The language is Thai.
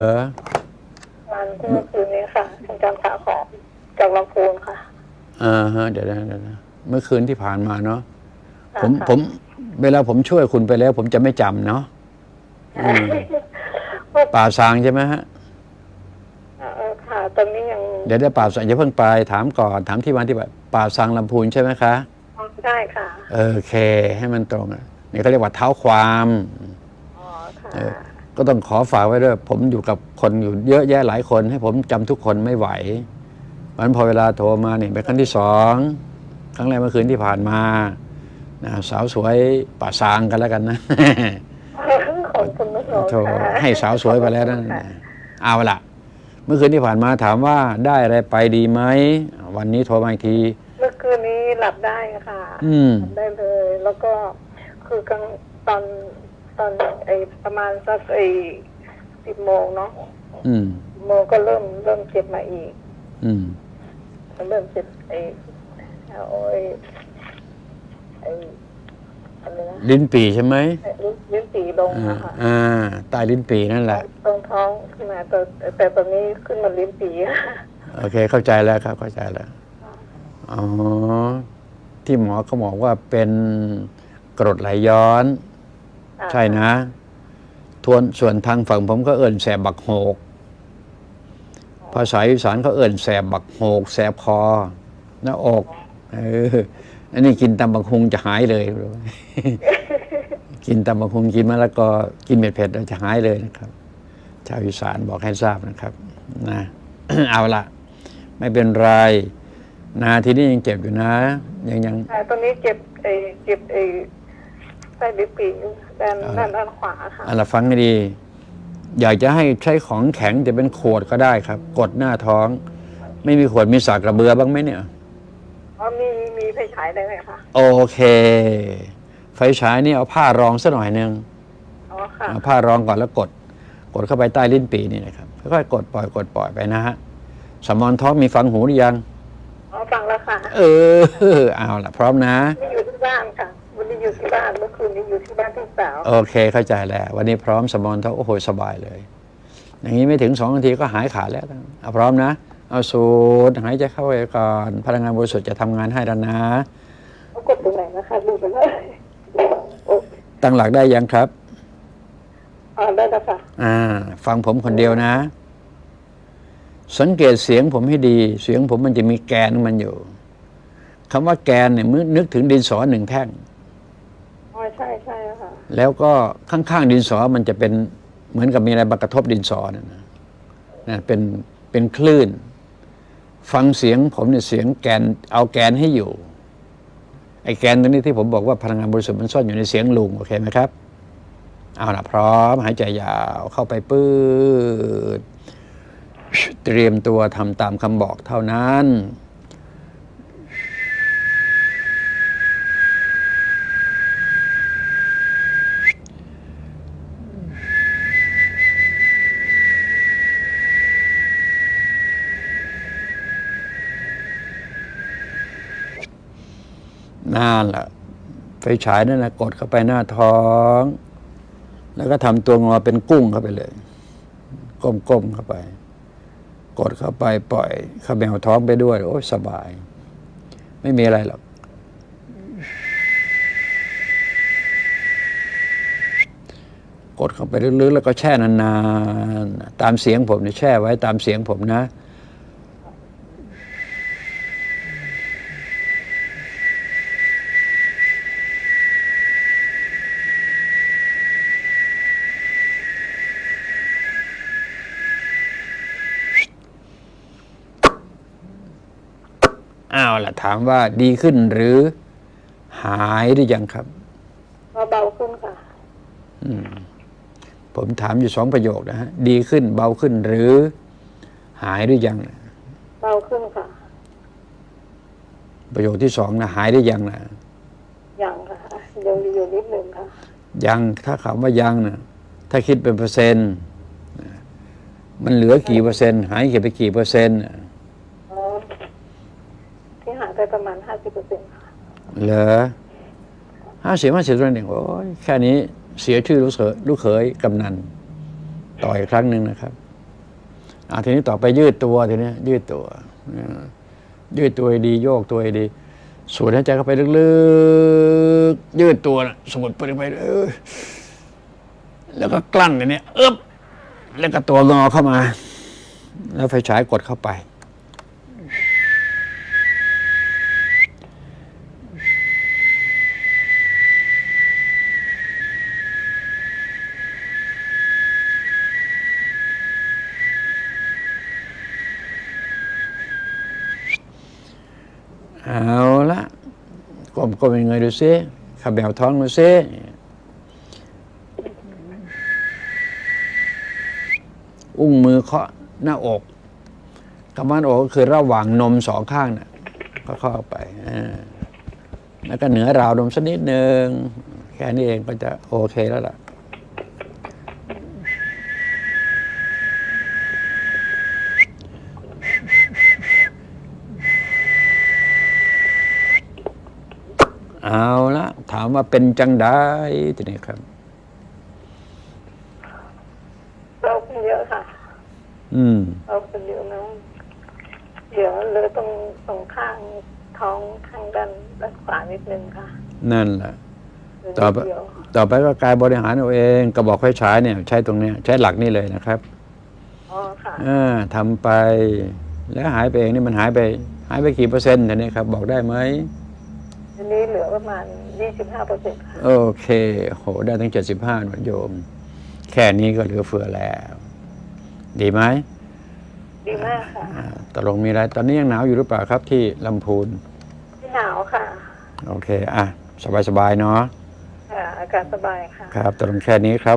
เออวันเมื่อคืนนี้ค่ะคุณจำขาของจากลำพูนค่ะอ่าฮะเดี๋ยวนะเดี๋ยวนะเมื่อคืนที่ผ่านมาเนาะผมค่ะผม เวลาผมช่วยคุณไปแล้ว ผมจะไม่จำเนาะอืมป่าซางใช่ไหมฮะเออค่ะตอนนี้ยังเดี๋ยวได้ป่าซางอย่าเพิ่งไปถามก่อนถามที่วันที่แบบป่าซางลำพูนใช่ไหมคะได้ค่ะเออโอเค ให้มันตรงอะนี่เขาเรียกว่าเท้าความอ๋อค่ะเออ ก็ต้องขอฝากไว้ด้วย ผมอยู่กับคนอยู่เยอะแยะหลายคน ให้ผมจำทุกคนไม่ไหววันพอเวลาโทรมาเนี่ยเป็นครั้งที่สองครั้งแรกเมื่อคืนที่ผ่านมานะสาวสวยป่าซางกันแล้วกันนะขอบคุณนะโทรค่ะให้สาวสวยไปแล้วนั่นค่ะเอาละเมื่อคืนที่ผ่านมาถามว่าได้อะไรไปดีไหมวันนี้โทรมาอีกทีเมื่อคืนนี้หลับได้ค่ะอืมหลับได้เลย แล้วก็คือกลางตอน ตอนไอประมาณสักไอสิบโมงเนาะอืมโมงก็เริ่มเริ่มเจ็บมาอีก อืมเริ่มเจ็บไอเอาไอไออะไรนะลิ้นปีใช่ไหมลิ้นลิ้นปีลงอ่าอะค่ะอ่าใต้ลิ้นปีนั่นแหละ ตรงท้องขึ้นมาแต่แต่ตอนนี้ขึ้นมาลิ้นปีโอเค เข้าใจแล้วครับ เข้าใจแล้วอ๋อที่หมอเขาบอกว่าเป็นกรดไหลย้อน ใช่นะ ทวนส่วนทางฝั่งผมก็เอิ่นแสบบักโหก ภาษาอีสานเขาเอิ่นแสบบักโหก แสบคอหน้าอกเอออันนี้กินตำบักฮุงจะหายเลยรู้ไหมกินตำบักฮุงกินมะละกอกินเม็ดเผ็ดแล้วจะหายเลยนะครับ ชาวอีสานบอกให้ทราบนะครับ นะ เอาละไม่เป็นไรนะทีนี้ยังเจ็บอยู่นะ ยังยังค่ะตอนนี้เจ็บไอเจ็บไอ ใต้ลิ้นปีด้านด้านด้านขวาค่ะอะละฟังให้ดี อยากจะให้ใช้ของแข็งแต่เป็นขวดก็ได้ครับ กดหน้าท้อง ไม่มีขวดมีสากกระเบือบ้างไหมเนี่ยอ๋อมีมีไฟฉายได้ไหมคะโอเค ไฟฉายนี่เอาผ้ารองสักหน่อยหนึ่งอ๋อค่ะเอาผ้ารองก่อนแล้วกด กดเข้าไปใต้ลิ้นปีนี่นะครับค่อยๆกดปล่อยกดปล่อยไปนะฮะสมอนท้องมีฟังหูหรือยังอ๋อฟังแล้วค่ะ เออเอาละพร้อมนะนี่อยู่ที่บ้านค่ะ วันนี้อยู่ที่บ้านเมื่อคืนนี้อยู่ที่บ้านพี่สาวโอเคเข้าใจแล้ว วันนี้พร้อมสมอนท้องโอ้โหสบายเลย อย่างนี้ไม่ถึงสองนาทีก็หายขาดแล้วนะเอาพร้อมนะ เอาสูดหายใจเข้าไปก่อนพลังงานบริสุทธิ์จะทำงานให้แล้วนะเขากดตรงไหนนะคะดูไปเลยโอ้ตั้งหลักได้ยังครับอ๋อได้แล้วค่ะอ่า ฟังผมคนเดียวนะ สังเกตเสียงผมให้ดี เสียงผมมันจะมีแกนของมันอยู่คำว่าแกนเนี่ยมึนึกถึงดินสอหนึ่งแท่งอ๋อ ใช่ใช่ค่ะ แล้วก็ข้างๆดินสอมันจะเป็นเหมือนกับมีอะไรมากระทบดินสอนะนะนะเป็นเป็นคลื่น ฟังเสียงผมเนี่ยเสียงแกนเอาแกนให้อยู่ ไอ้แกนตัวนี้ที่ผมบอกว่าพลังงานบริสุทธิ์มันซ่อนอยู่ในเสียงลุงโอเคไหมครับเอาละพร้อมหายใจยาวเข้าไปปื้ดเตรียมตัวทำตามคำบอกเท่านั้น นั่นแหละไฟฉายนั่นแหละกดเข้าไปหน้าท้อง แล้วก็ทำตัวงอเป็นกุ้งเข้าไปเลย ก้มๆเข้าไป กดเข้าไปปล่อยเข้าแมวท้องไปด้วย โอ้สบาย ไม่มีอะไรหรอกกดเข้าไปลึกๆแล้วก็แช่นานๆ ตามเสียงผมเนี่ยแช่ไว้ตามเสียงผมนะ ล่ะถามว่าดีขึ้นหรือหายหรือยังครับเบาๆขึ้นค่ะผมถามอยู่สองประโยคนะฮะ ดีขึ้นเบาขึ้นหรือ หายหรือยัง เบาขึ้นค่ะ ประโยคที่สองนะหายหรือยังนะยังค่ะยังมีอยู่นิดหนึ่งค่ะ ยังถ้าคำว่ายังนะถ้าคิดเป็นเปอร์เซ็นต์นะมันเหลือกี่เปอร์เซ็นต์ หายเก็บไปกี่เปอร์เซ็นต์อ๋อที่หาย ไปประมาณห้าสิบเปอร์เซ็นต์ค่ะเหรอห้าสิบห้าสิบตัวหนึ่งโอ้ยแค่นี้เสียชื่อลูกเขยลูกเขยกำนันต่ออีกครั้งหนึ่งนะครับอาทีนี้ต่อไปยืดตัวทีนี้ยืดตัว ยืดตัวดีโยกตัวดี สูดหายใจเข้าไปลึกๆ ยืดตัวนะสูดไปไปเออแล้วก็กลั้นอย่างนี้อึ๊บแล้วก็ตัวงอเข้ามา แล้วไฟฉายกดเข้าไป เอาละกลมกลมยังไงดูซิขับแบวท้องดูซิอุ้งมือเคาะหน้าอกคำว่าหน้าอกก็คือระหว่างนมสองข้างนะ่ะก็เข้าไปแล้วก็เหนือราวนมสักนิดหนึ่งแค่นี้เองก็จะโอเคแล้วล่ะ เอาละถามว่าเป็นจังได้ทีนี้ครับเราเป็นเยอะค่ะ อืมเราเป็นเยอะนะเดี๋ยวเลยตรงตรงข้างท้องข้างด้านด้านขวานิดนึงค่ะ นั่นแหละเหลือต่อไปนิดเดียวต่อไปก็กายบริหารเอาเองกระบอกไฟฉายเนี่ย ใช้ตรงเนี้ย ใช้หลักนี่เลยนะครับอ๋อค่ะอ่าทำไป แล้วหายไปเองนี่มันหายไป หายไปกี่เปอร์เซ็นต์ทีนี้ครับ บอกได้ไหม อันนี้เหลือประมาณยี่สิบห้าเปอร์เซ็นต์ค่ะโอเค โห ได้ทั้งเจ็ดสิบห้าหนวดโยม แค่นี้ก็เหลือเฟือแล้ว ดีไหม ดีมากค่ะอ่าตกลงมีอะไร ตอนนี้ยังหนาวอยู่หรือเปล่าครับที่ลำพูน ไม่หนาวค่ะโอเค อะ สบายๆ เนาะ ค่ะอากาศสบายค่ะ ครับตกลงแค่นี้ครับ